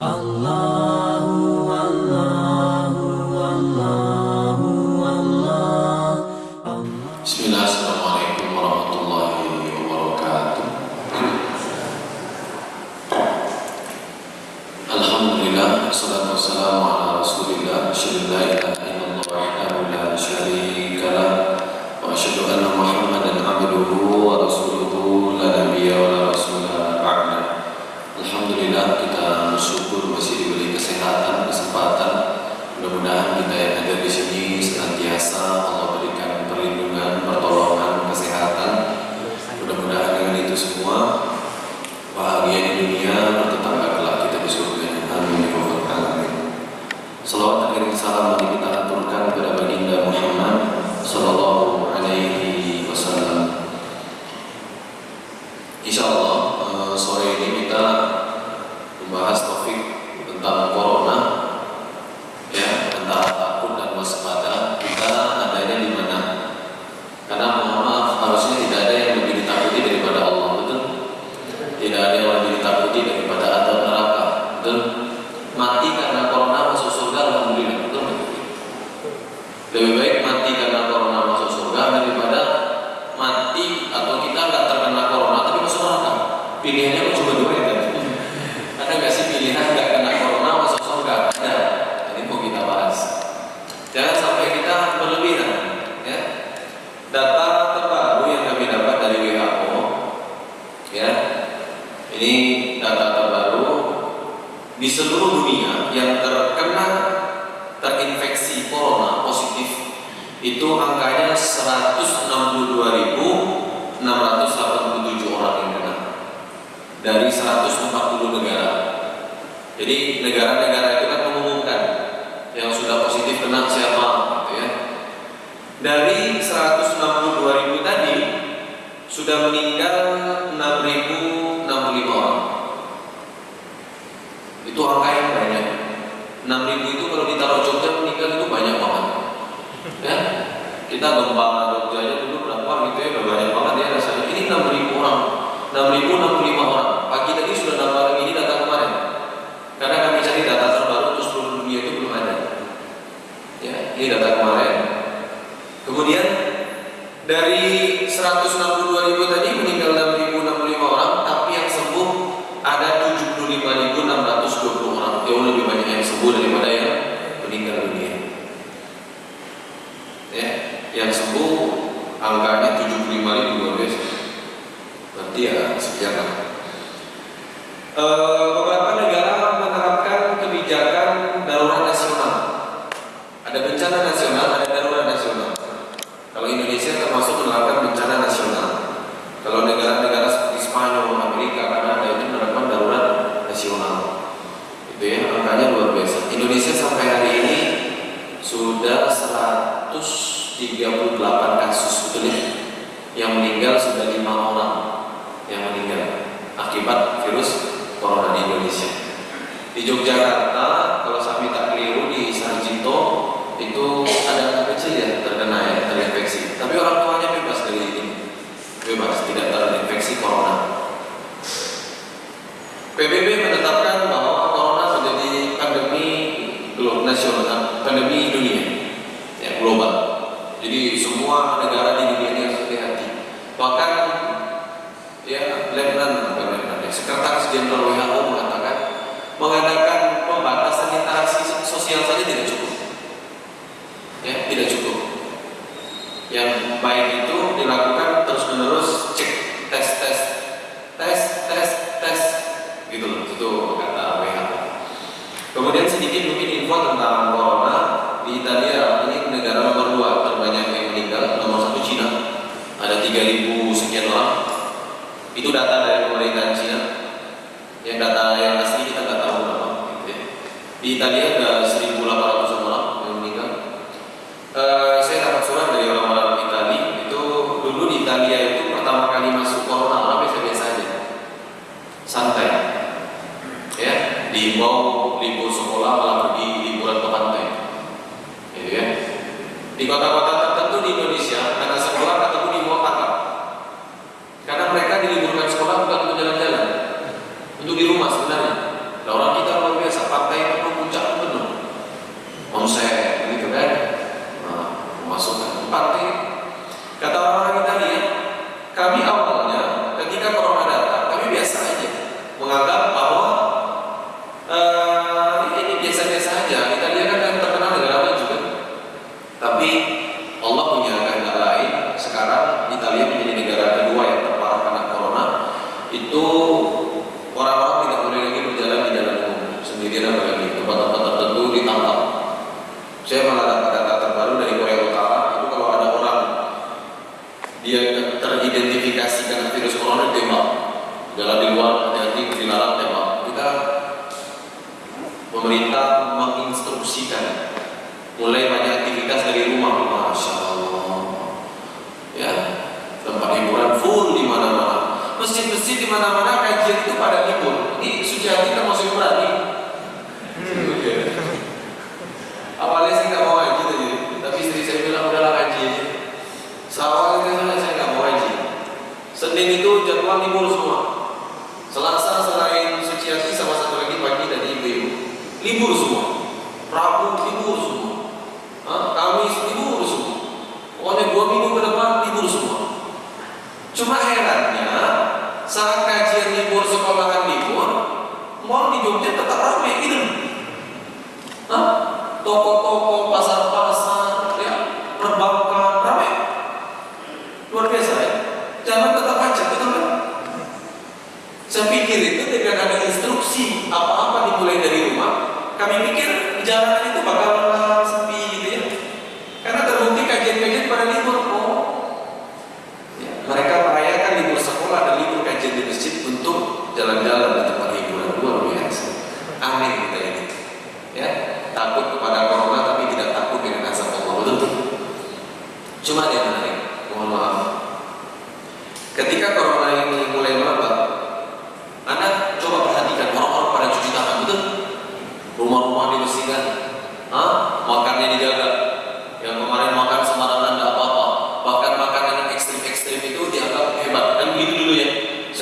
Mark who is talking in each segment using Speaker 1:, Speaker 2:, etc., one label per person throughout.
Speaker 1: Allah.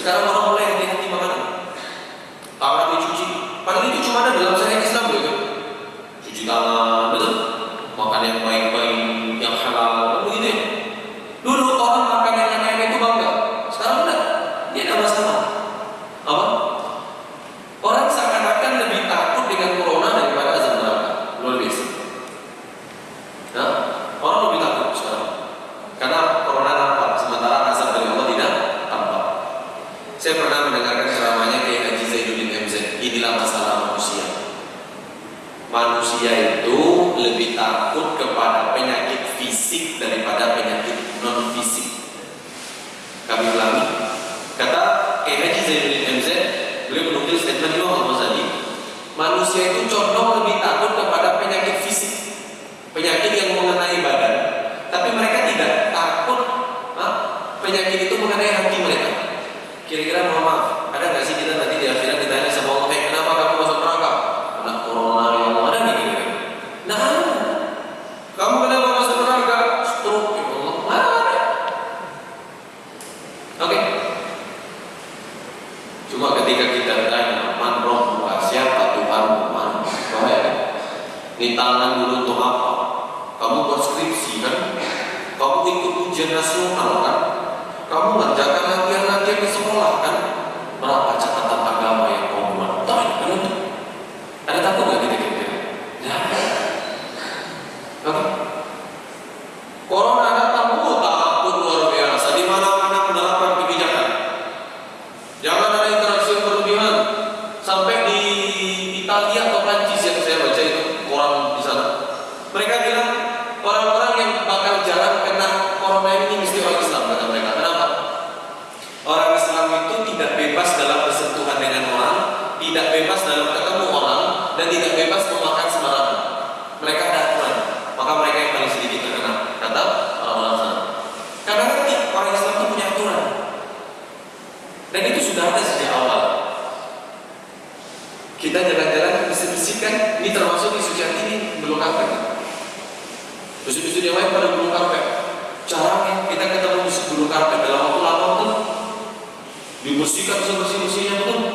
Speaker 1: Ya sekarang Dibersihkan sebersih-bersihnya betul.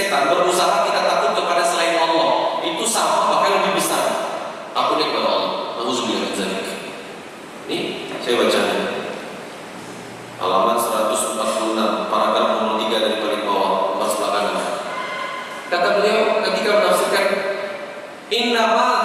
Speaker 1: setan, berusaha kita takut kepada selain Allah, itu sama bahkan lebih besar. Takutnya kepada Allah. Nauzubillah Ini saya baca halaman 146 paragraf nomor 3 dari paling bawah pas belakangan. Kata beliau ketika menafsirkan innama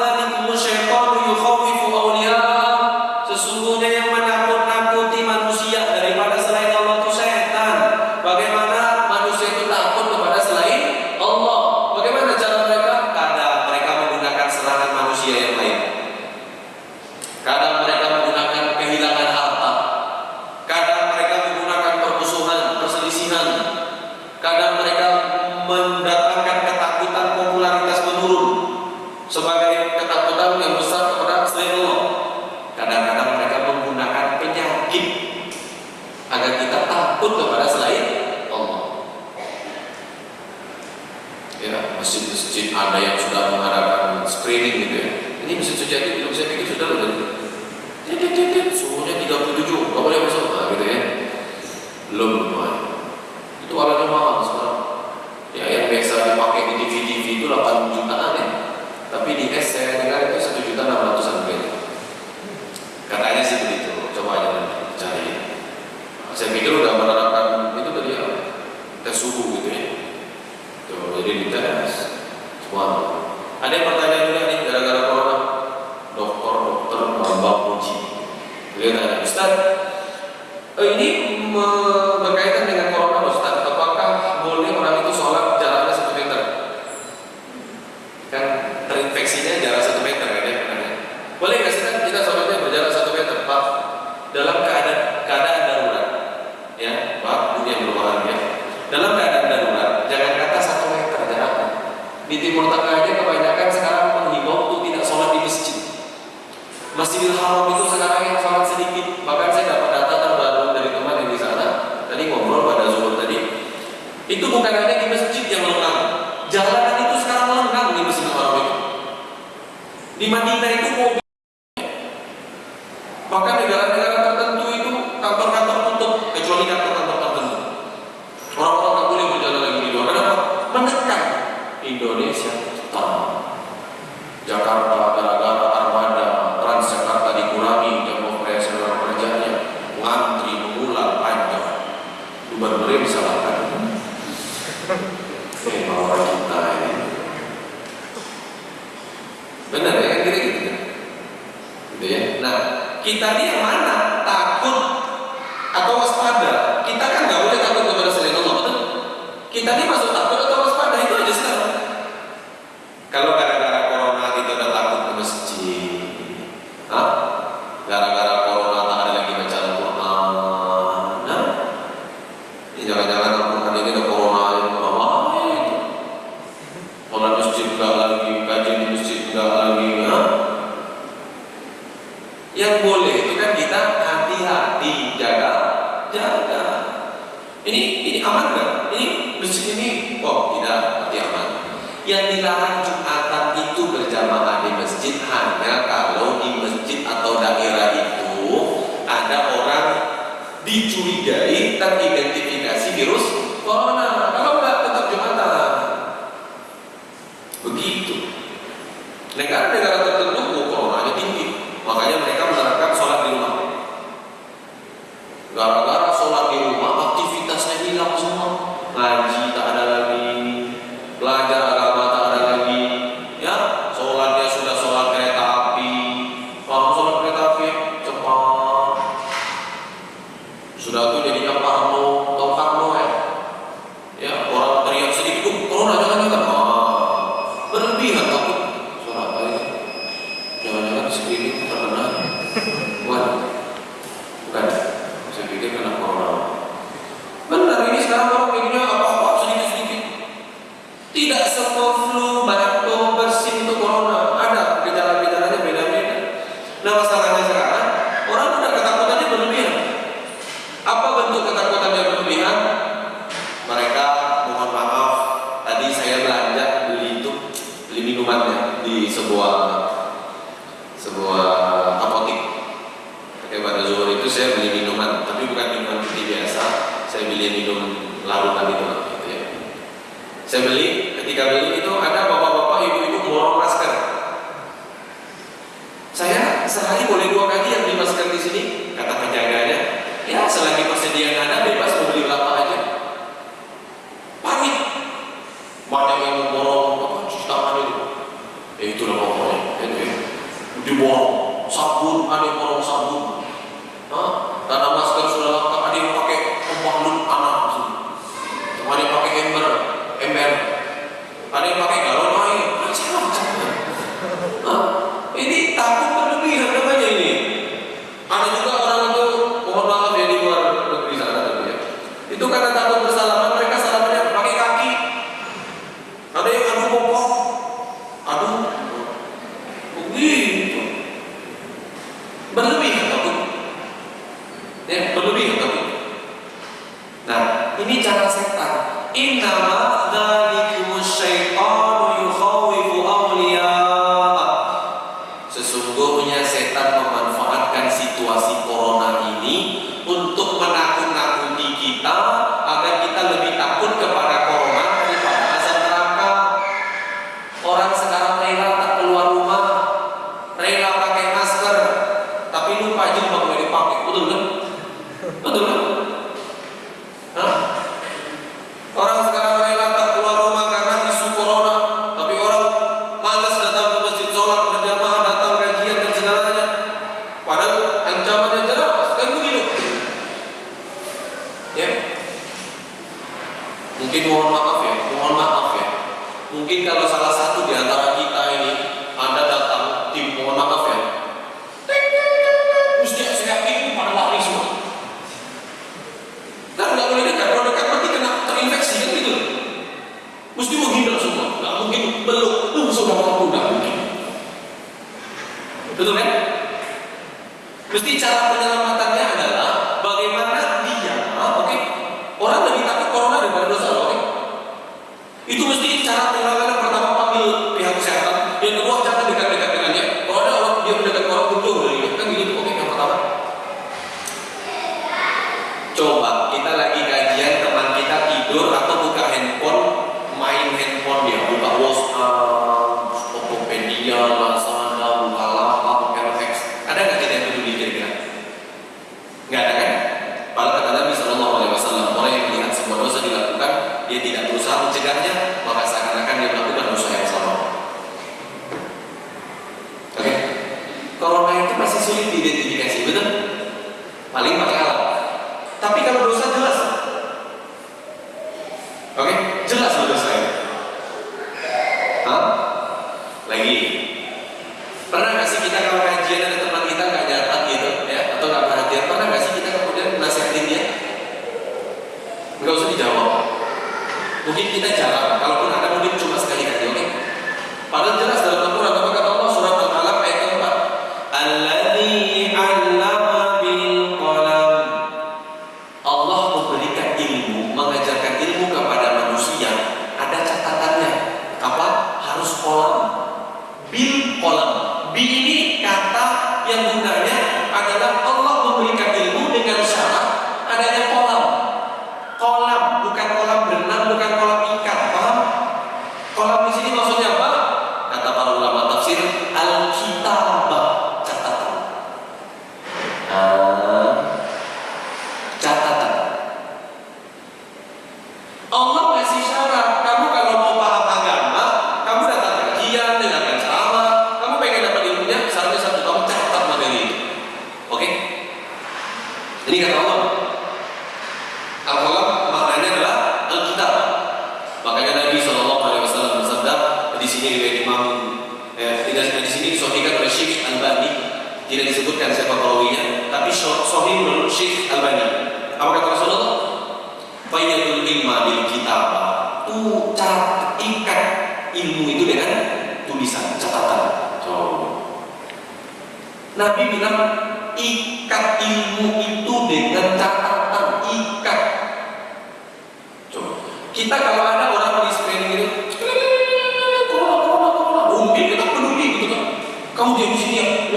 Speaker 1: dicurigai teridentifikasi virus Saya beli, ketika beli itu ada bapak-bapak, ibu-ibu borong masker. Saya sehari boleh dua kali yang beli masker di sini, kata penjaganya. Ya, selagi persediaan ada,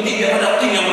Speaker 1: di sini ya, nanti biar ada tim yang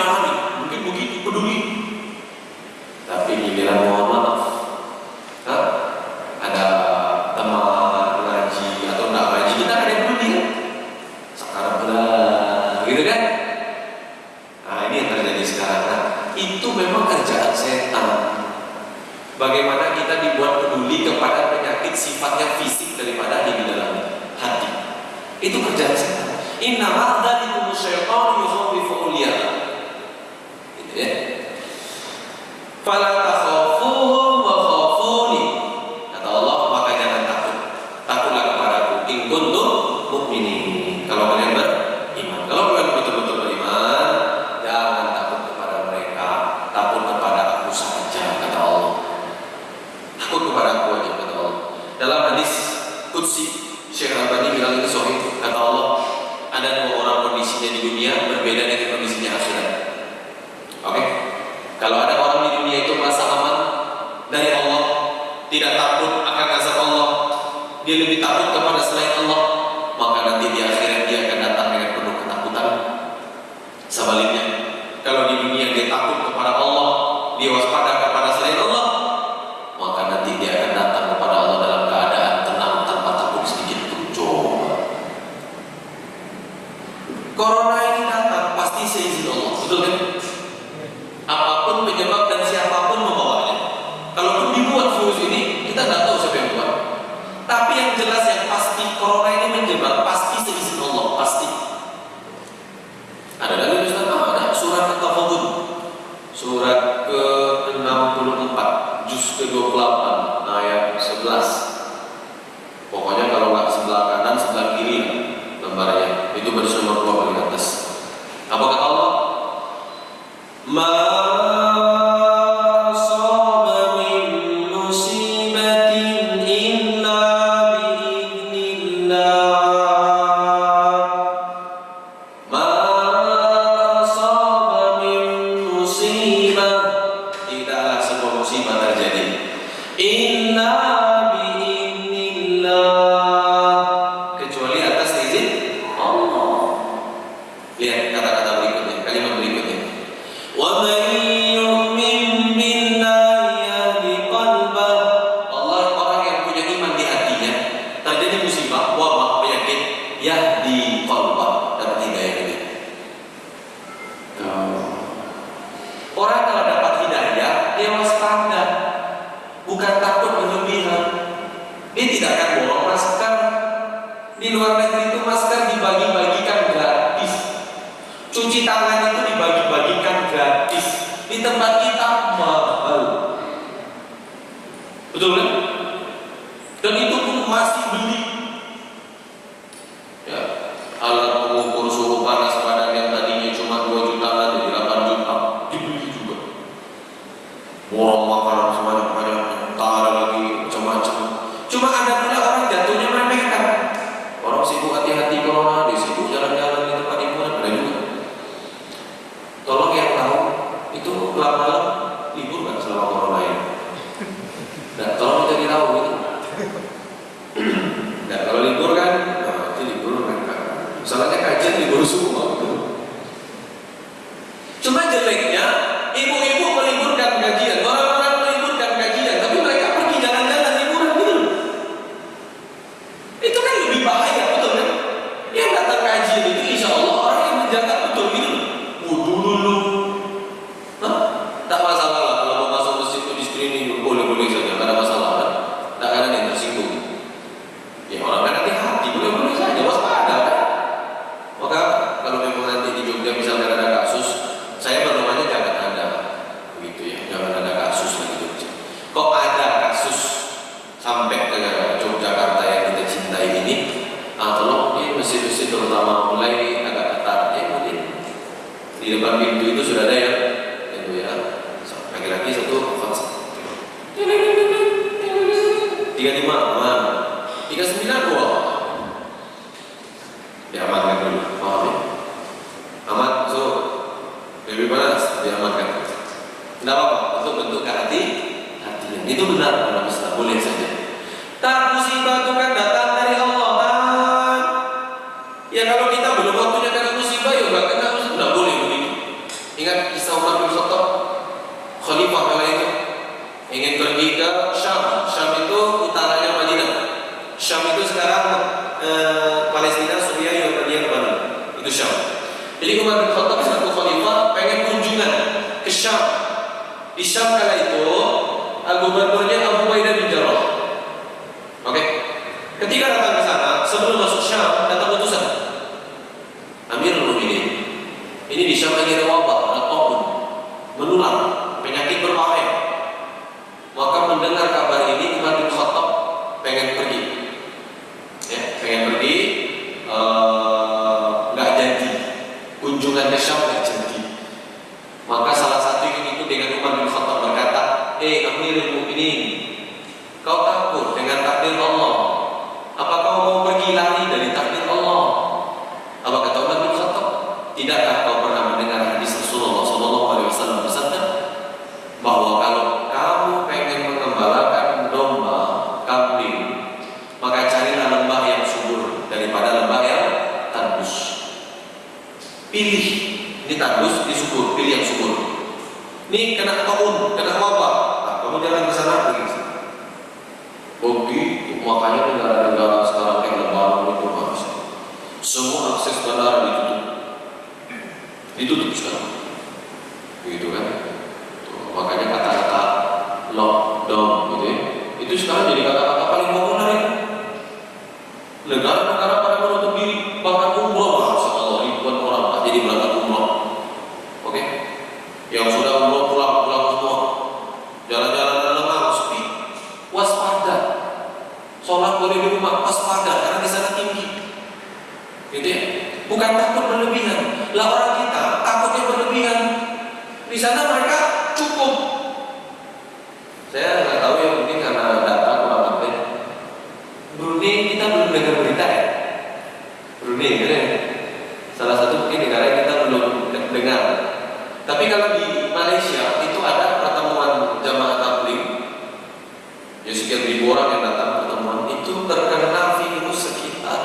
Speaker 1: sekian ribu orang yang datang pertemuan itu terkena virus sekitar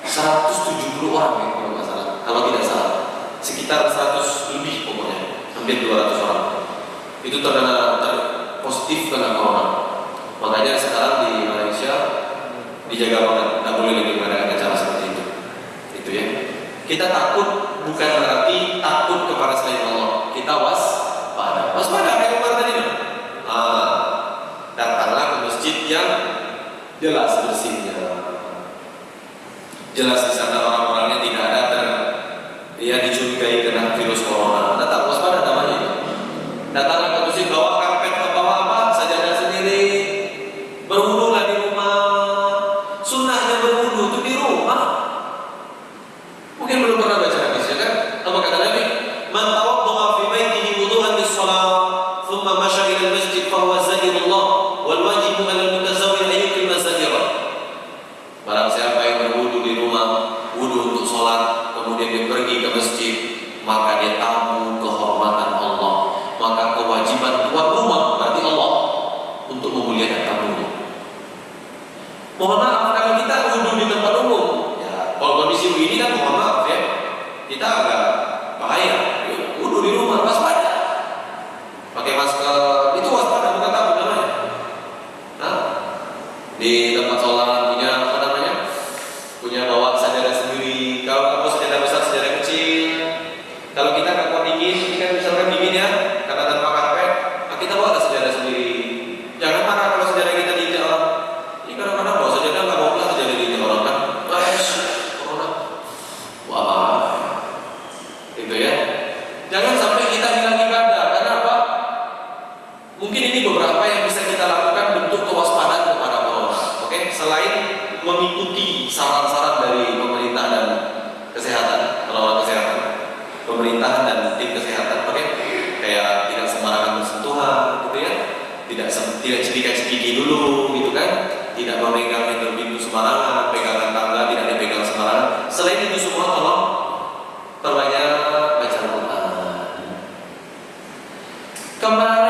Speaker 1: 170 orang ya, kalau salah. Kalau tidak salah sekitar 100 lebih pokoknya hampir 200 orang. Itu terkena ter positif karena corona. Makanya sekarang di Malaysia dijaga banget nggak boleh lagi mengadakan acara seperti itu. Itu ya. Kita takut bukan berarti takut kepada selain Allah. Kita waspada. Waspada. yang jelas bersihnya. Jelas di sana 것만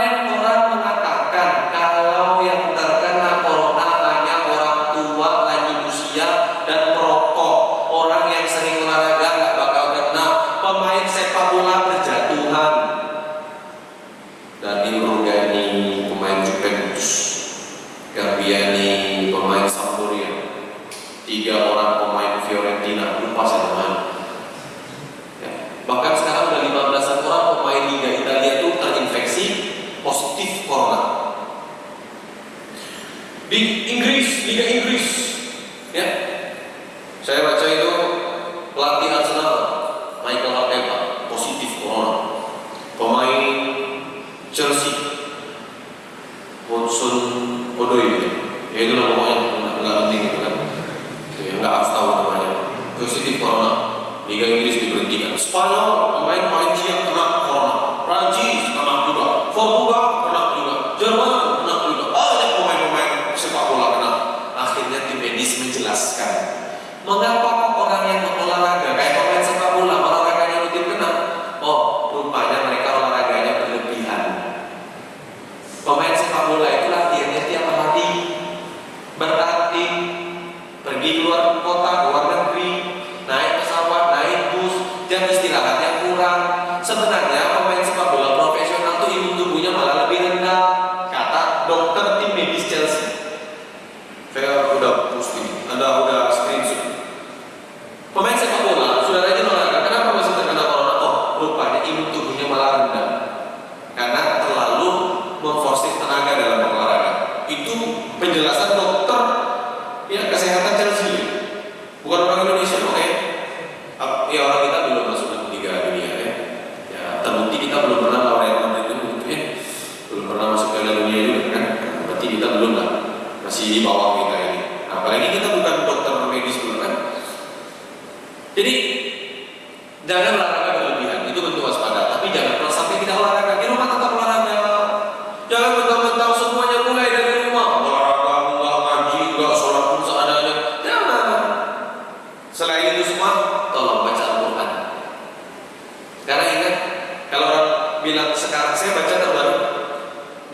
Speaker 1: saya baca terbaru.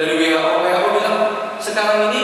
Speaker 1: Dari WHO, WHO bilang sekarang ini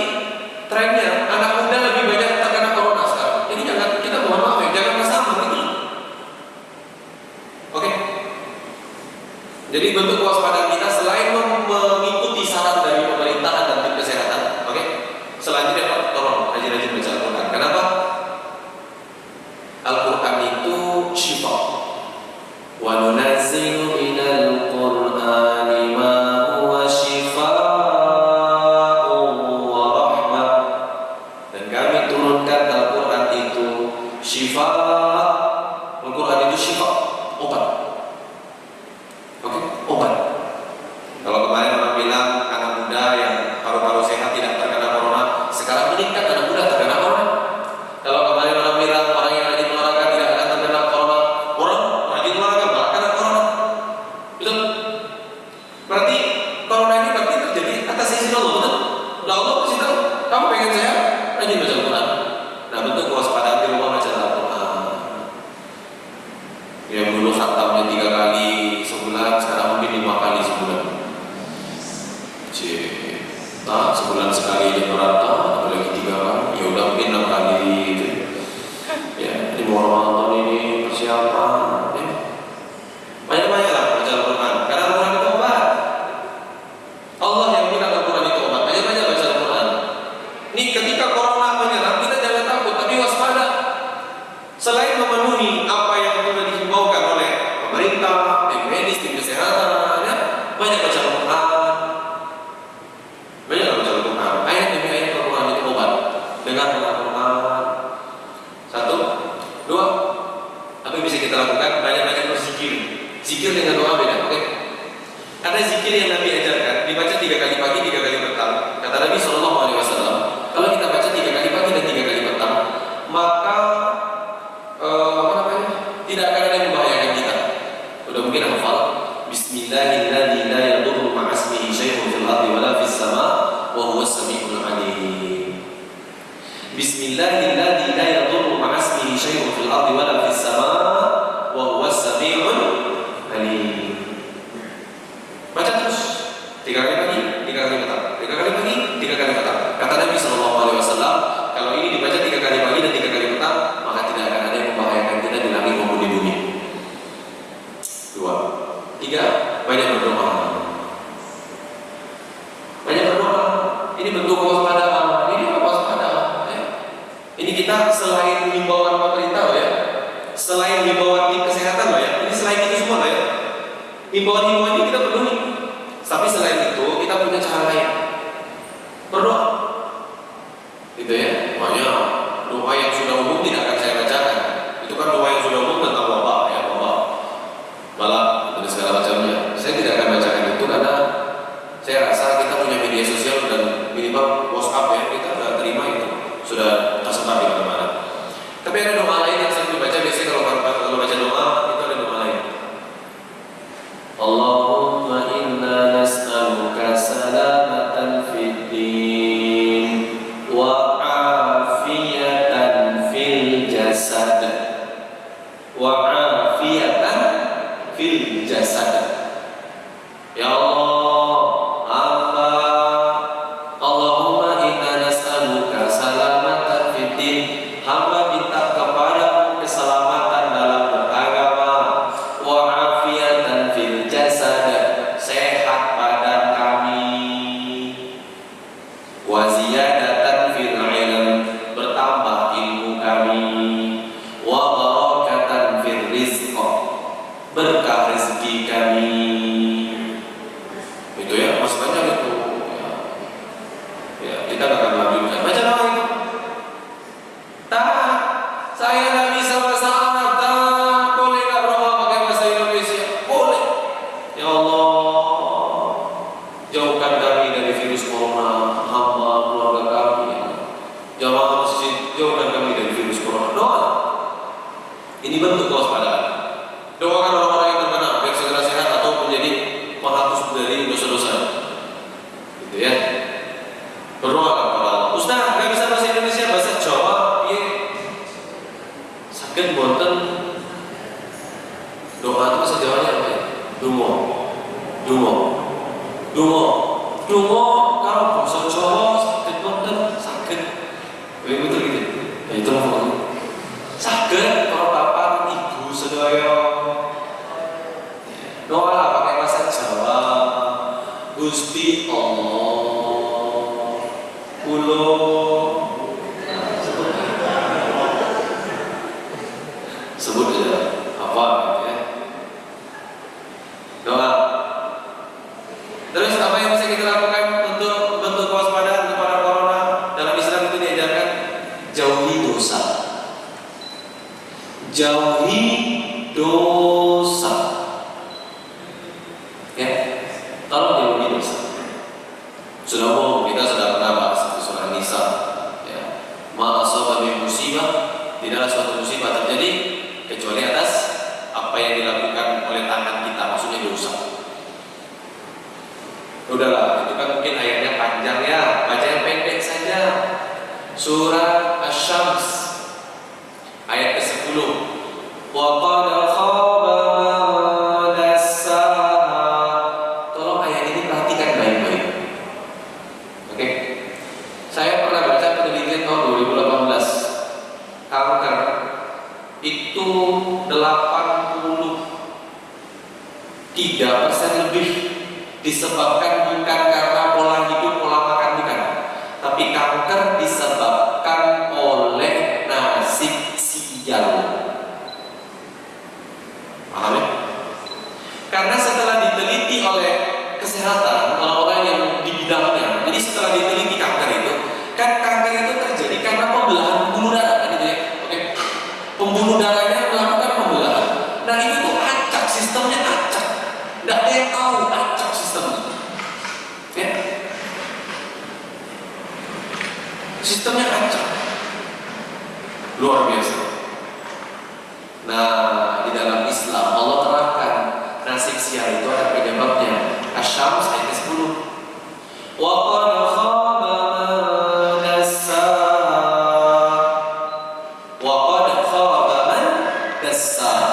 Speaker 1: I and Doa itu bahasa Jawanya apa ya? Dungo. Dungo. Dungo. Dungo kalau bahasa Jawa let's uh,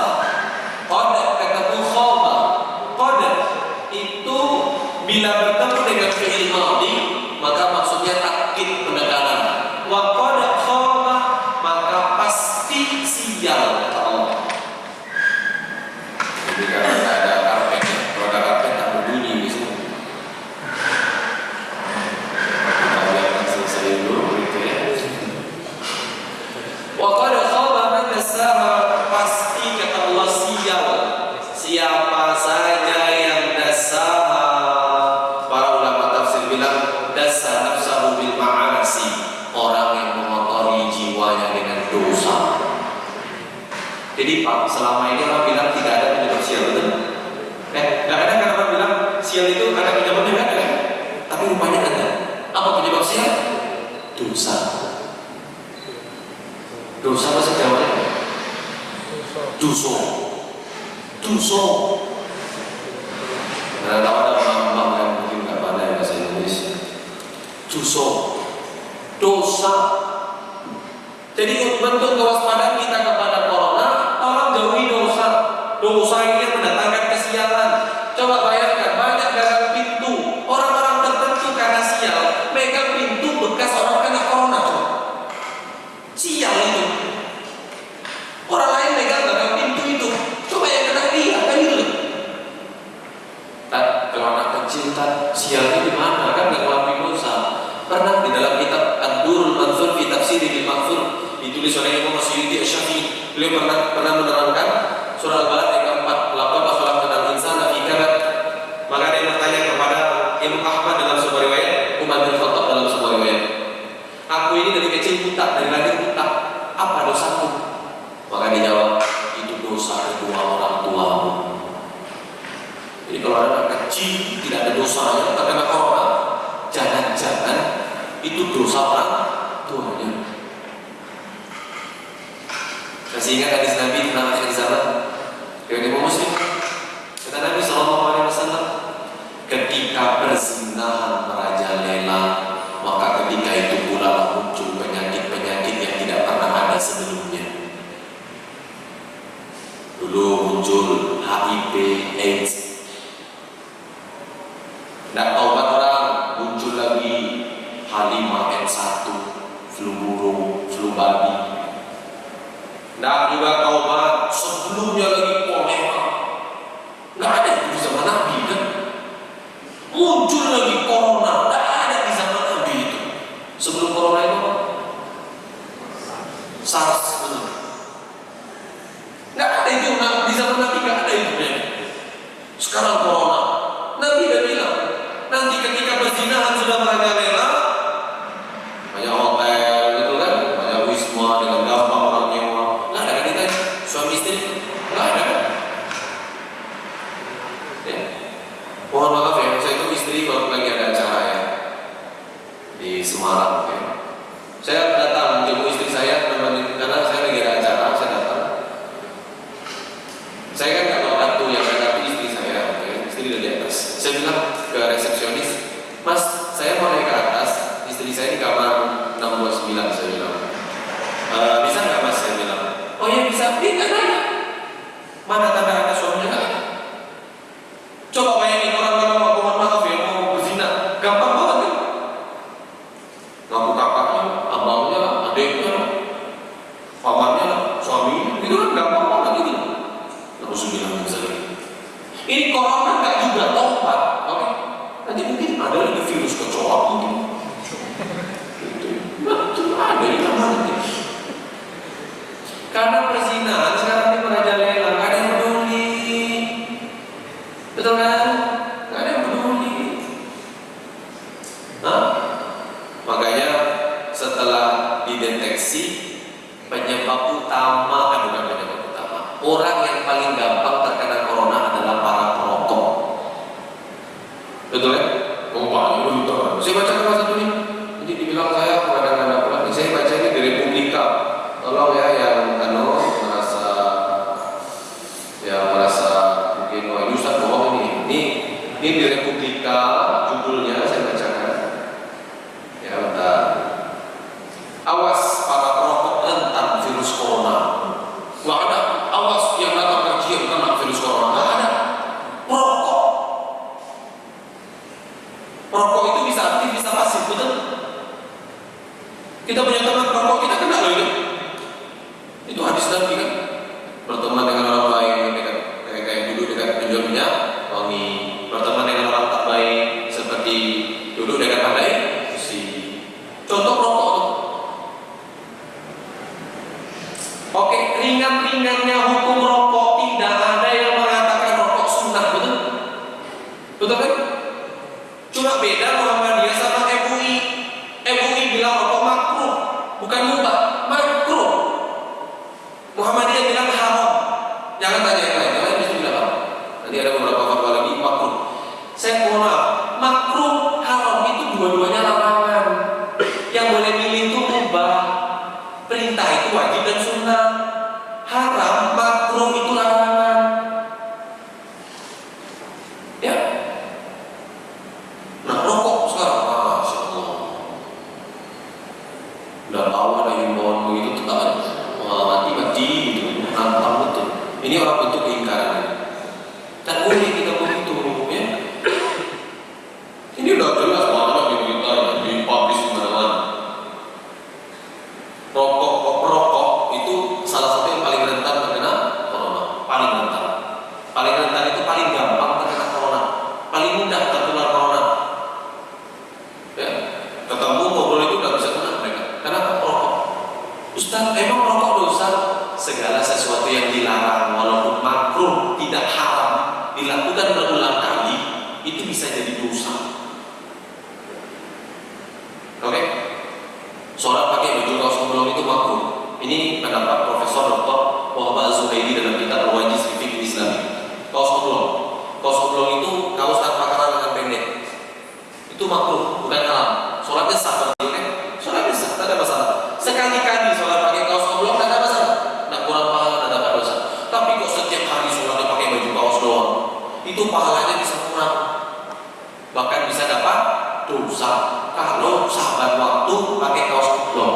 Speaker 1: dosa kalau sahabat waktu pakai kaos oblong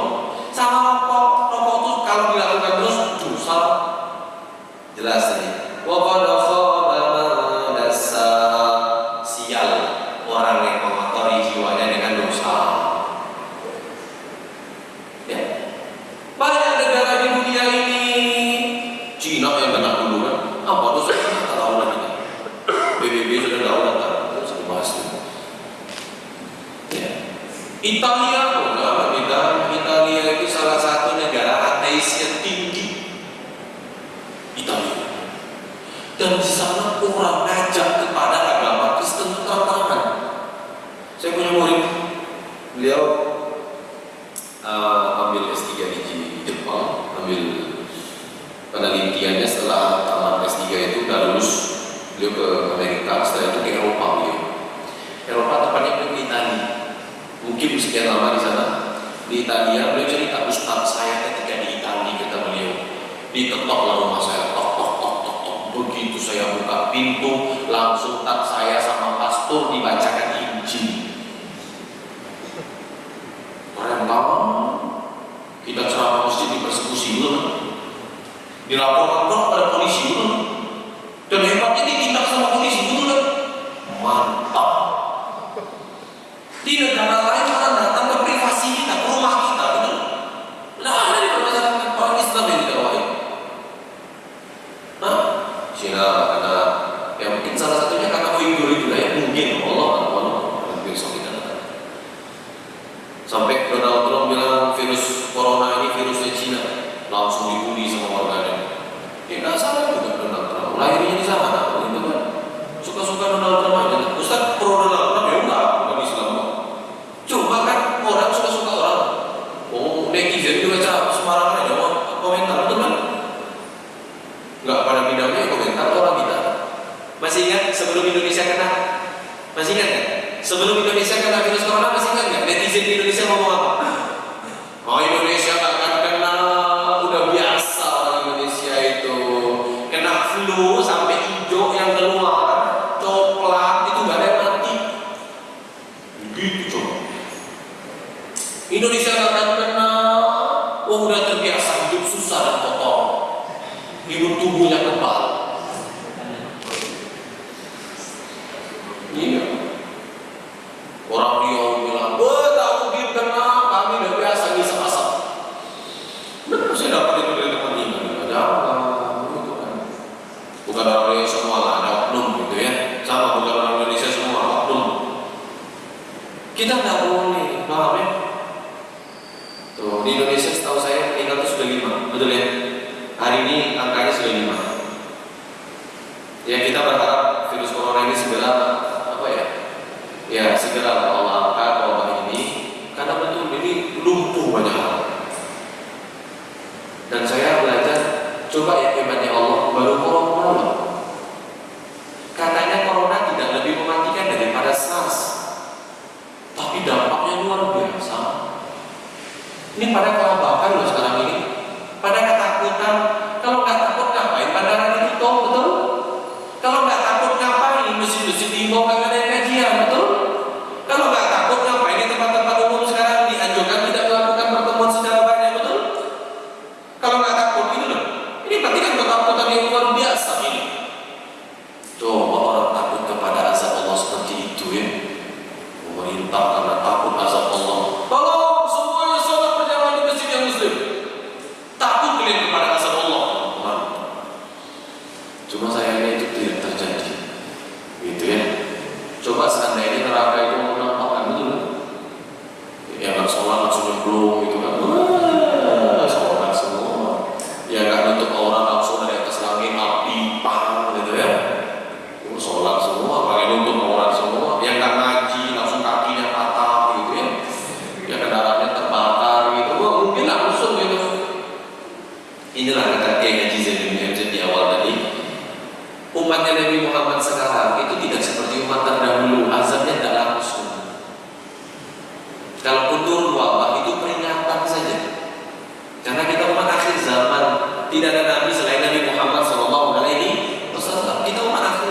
Speaker 1: Italia beliau cerita Ustaz saya ketika di Italia kata beliau. Diketok rumah saya tok tok tok tok tok begitu saya buka pintu langsung tak saya sama pastor dibacakan Injil. Orang tahu kita ceramah masjid dipersekusi dulu dilaporkan Indonesia akan kenal, wah udah terbiasa hidup susah dan kotor, hidup tubuh yang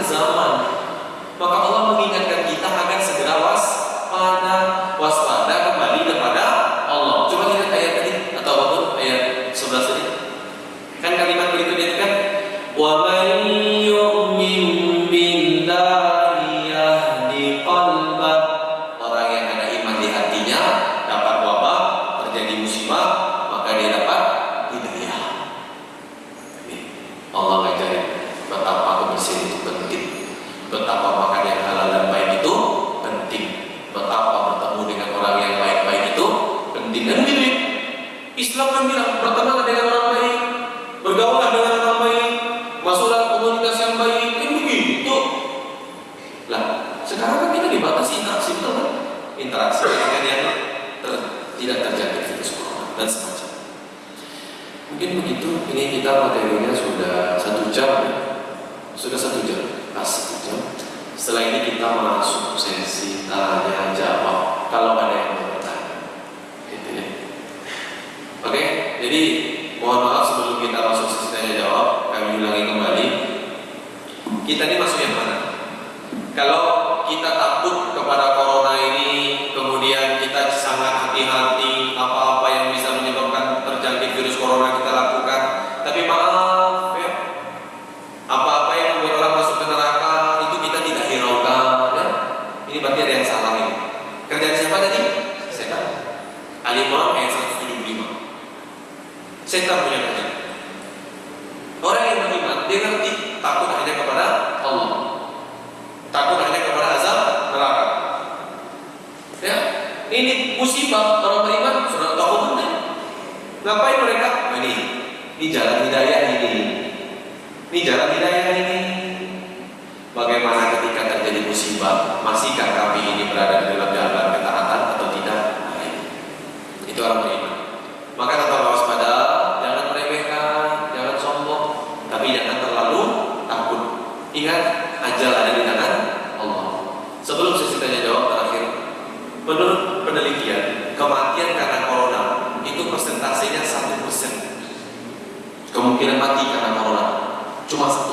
Speaker 1: zaman. Maka Kita ini masuk yang mana? Kalau kita takut kepada corona ini, kemudian kita sangat hati-hati apa-apa yang bisa menyebabkan terjangkit virus corona kita Cuma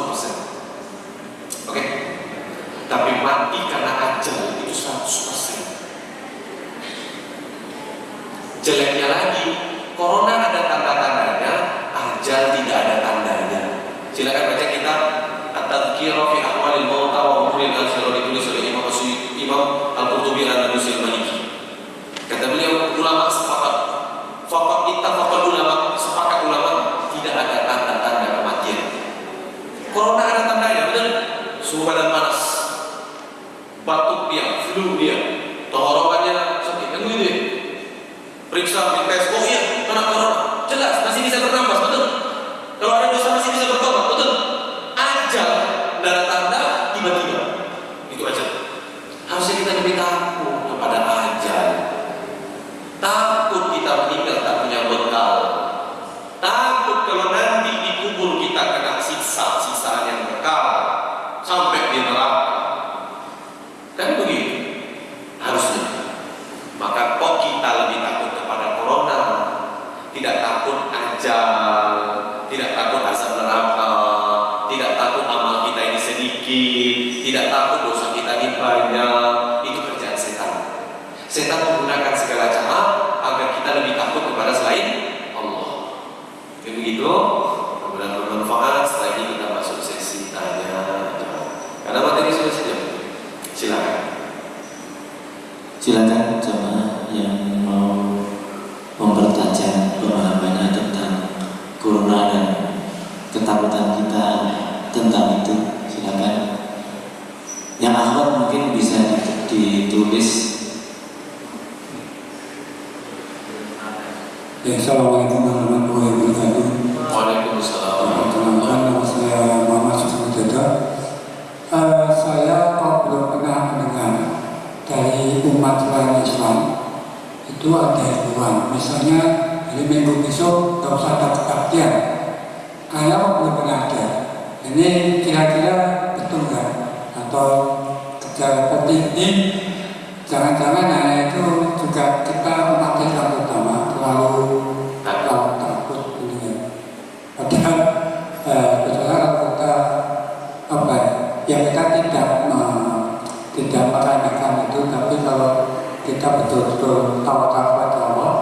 Speaker 1: betul bertawakal kepada Allah.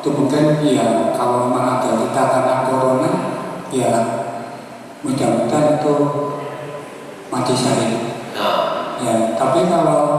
Speaker 2: Itu mungkin
Speaker 3: ya kalau memang ada kita karena corona ya mudah-mudahan itu mati syahid ya tapi kalau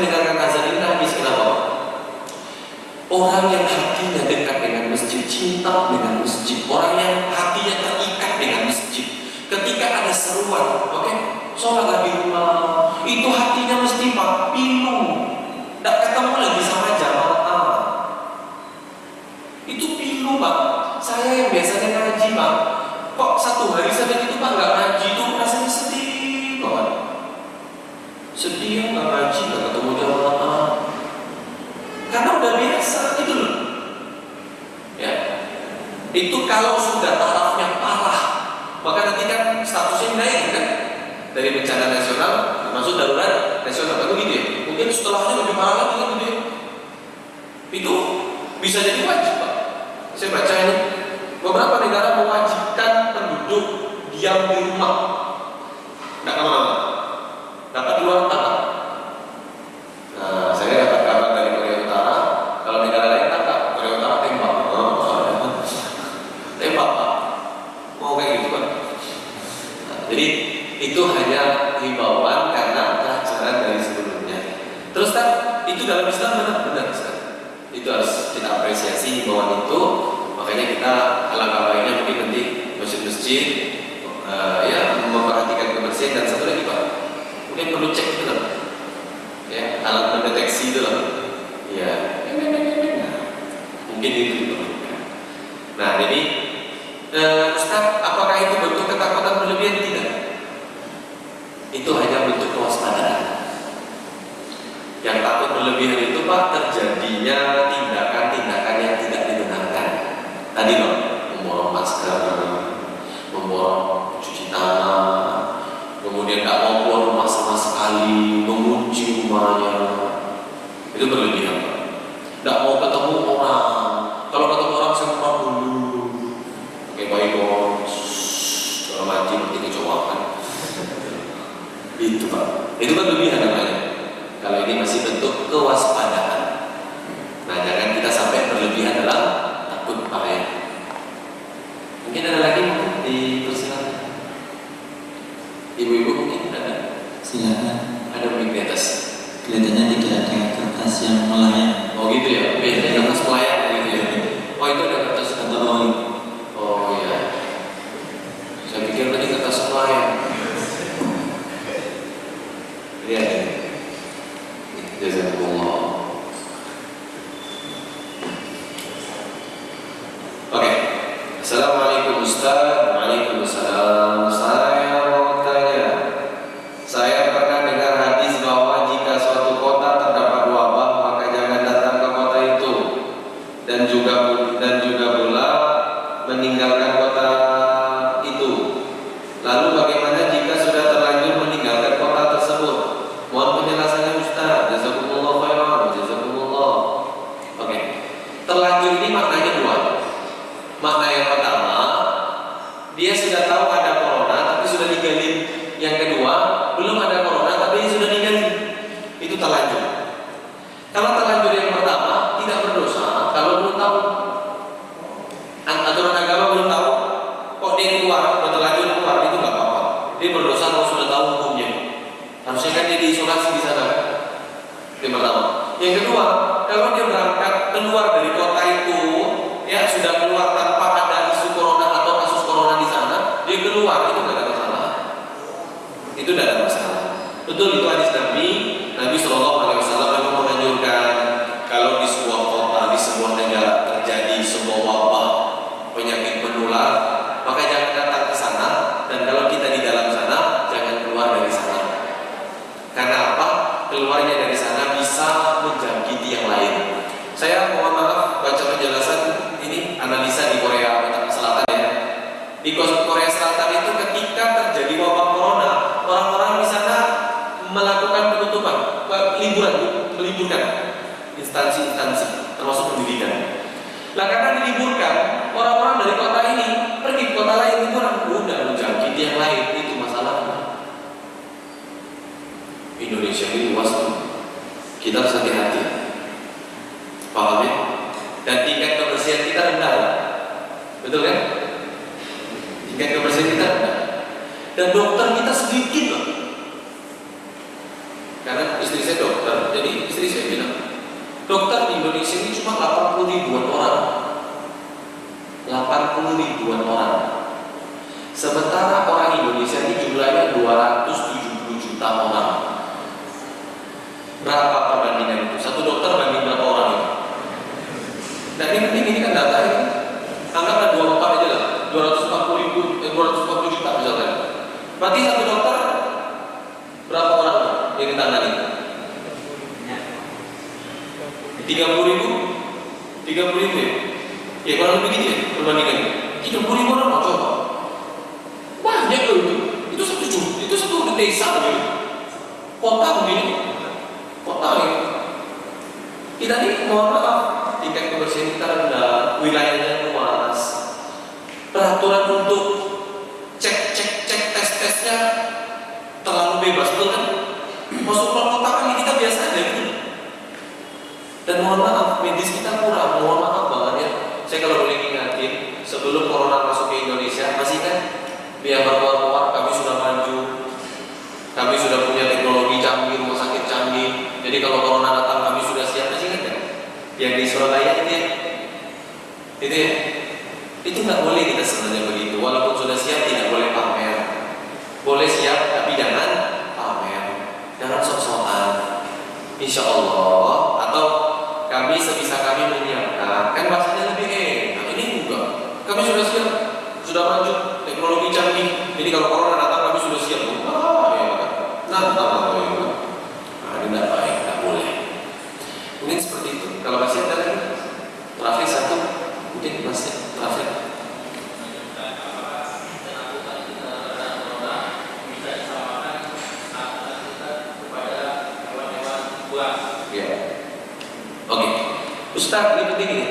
Speaker 1: mendengarkan azan ini nangis kenapa orang yang hatinya dekat dengan masjid cinta dengan masjid. Orang yang hatinya terikat dengan masjid. Ketika ada seruan oke sholatlah di rumah. Itu hatinya mesti pak pilu tidak ketemu lagi sama jamaah. Itu pilu pak. Saya yang biasanya ngaji pak. Kok satu hari saja itu pak nggak ngaji itu rasanya sedih banget. Sedih nggak ngaji itu kalau sudah tarafnya parah maka nanti kan statusnya naik kan? Dari bencana nasional masuk darurat nasional kan begitu ya? Mungkin setelahnya lebih parah lagi kan gitu ya? Itu bisa jadi wajib pak. Saya baca ini beberapa negara mewajibkan penduduk diam di rumah. Nggak ke mana-mana dapat di luar tanah nah saya dapat kabar dari Korea Utara kalau negara lain tangkap Korea Utara tembak oh, tembak pak mau kayak gitu pak Nah, jadi itu hanya himbauan karena pelajaran dari sebelumnya. Terus kan itu dalam Islam benar-benar Ustaz. Itu harus kita apresiasi himbauan itu. Makanya kita alangkah baiknya mungkin nanti masjid-masjid eh, ya memperhatikan kebersihan dan satu lagi pak mungkin perlu cek itu loh ya alat mendeteksi itu loh ya mungkin itu. Nah jadi Eh, Ustaz, apakah itu bentuk ketakutan berlebihan? Tidak. Itu hanya bentuk kewaspadaan. Yang takut berlebihan itu Pak terjadinya tidak. Tadi loh, memborong masker, memborong cuci tangan, kemudian nggak mau keluar rumah sama sekali, mengunci rumahnya. Itu berlebihan. Nggak mau ketemu orang. Kalau ketemu orang sempat dulu, pakai baygon kalau mati seperti kecowakan itu pak itu kan lebihan namanya kalau ini masih bentuk kewaspadaan Syahrin Wasta Kitab Sakit 30 ribu? 30 ribu ya? Ya kurang lebih gitu ya perbandingannya 30 ribu orang coba? Banyak loh itu. Itu satu juta itu satu desa loh ya. kota begini. Kota ya. Kita ini mau apa? 小耳朵 begini,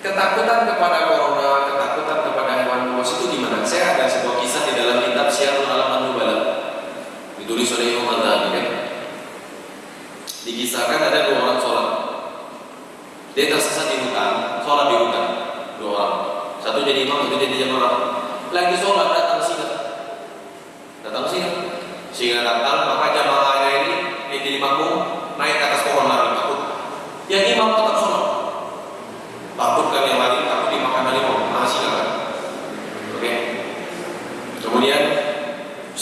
Speaker 1: ketakutan kepada corona, ketakutan kepada hewan buas itu gimana? Saya ada sebuah kisah di dalam kitab Syiarul Alaman Nubala ditulis oleh Imam Al-Dhabi kan? Dikisahkan ada dua orang sholat. Dia tersesat di hutan, sholat di hutan dua orang, satu jadi imam, satu jadi jamaah. Lagi sholat datang singa datang singa singa datang, maka jamaahnya ini ini jadi makmum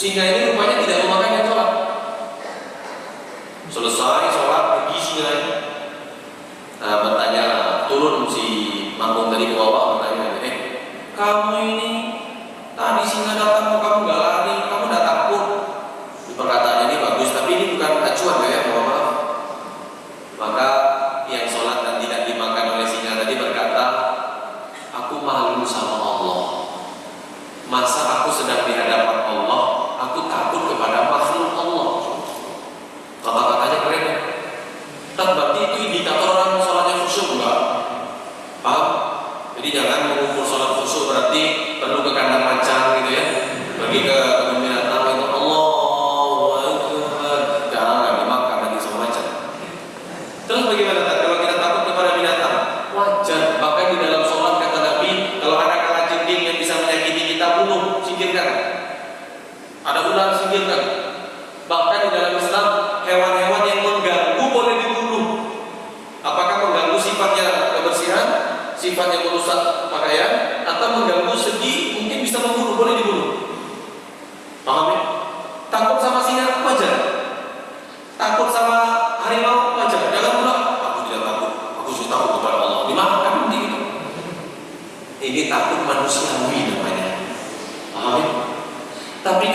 Speaker 1: China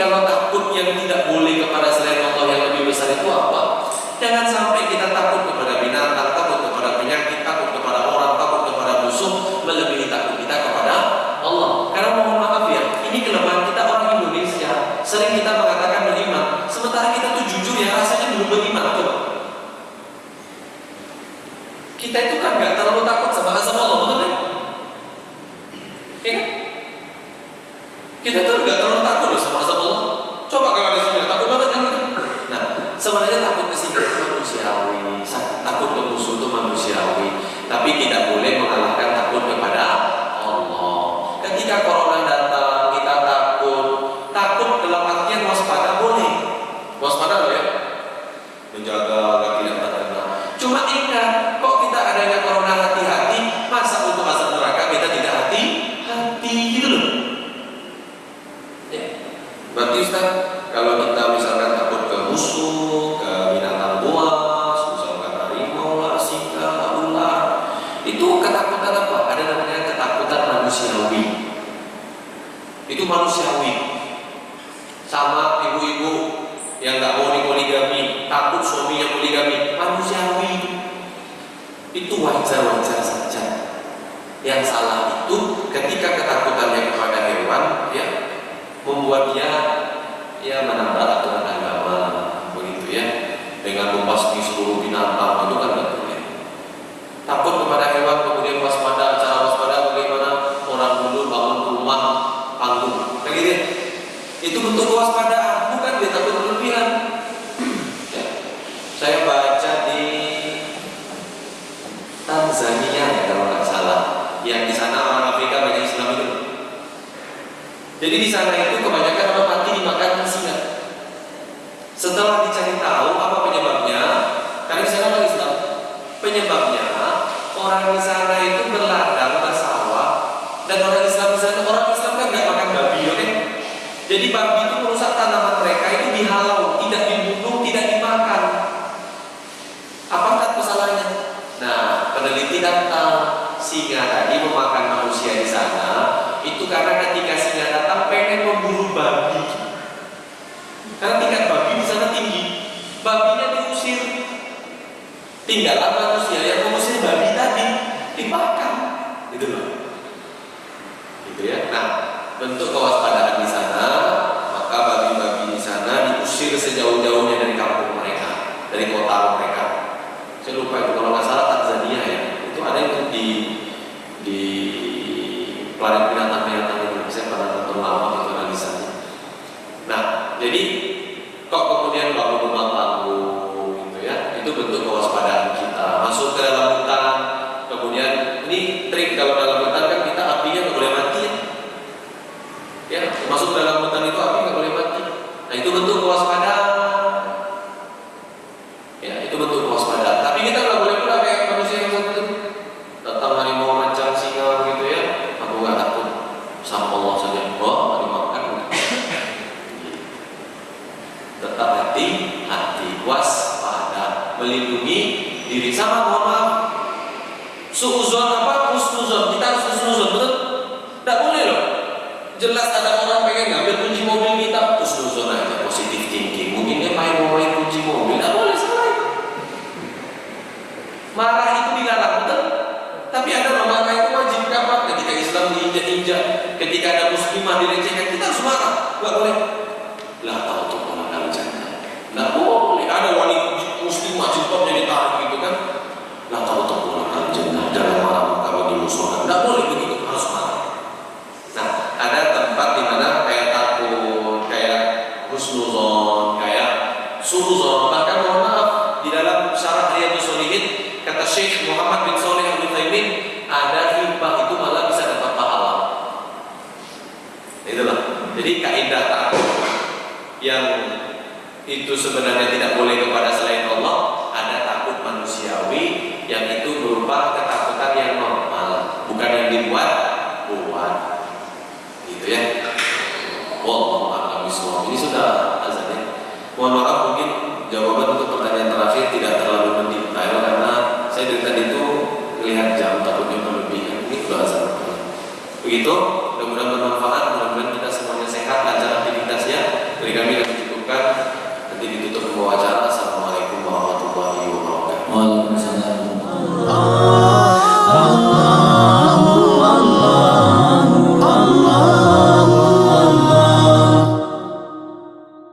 Speaker 1: kalau takut yang tidak boleh kepada selain Allah yang lebih besar itu apa? Jangan sampai kita takut kepada binatang, takut kepada penyakit, takut kepada orang, takut kepada musuh, melebihi takut kita kepada Allah. Karena mohon maaf ya, ini kelemahan kita orang Indonesia. Sering kita mengatakan beriman, sementara kita tuh jujur ya rasanya belum beriman tuh. Kita itu kan nggak terlalu takut sama azab Allah, betul kan? Iya kan? Kita tuh nggak terlalu takut loh sama azab Allah. coba kalau wajar-wajar saja. Yang salah itu ketika ketakutannya kepada hewan ya membuat dia ya menambah aturan agama begitu ya. Dengan memasuki seluruh binatang itu kan tidak boleh. Takut kepada hewan kemudian waspada cara waspada bagaimana? Orang dulu bangun rumah panggung. Kayak itu bentuk waspada, bukan dia takut these are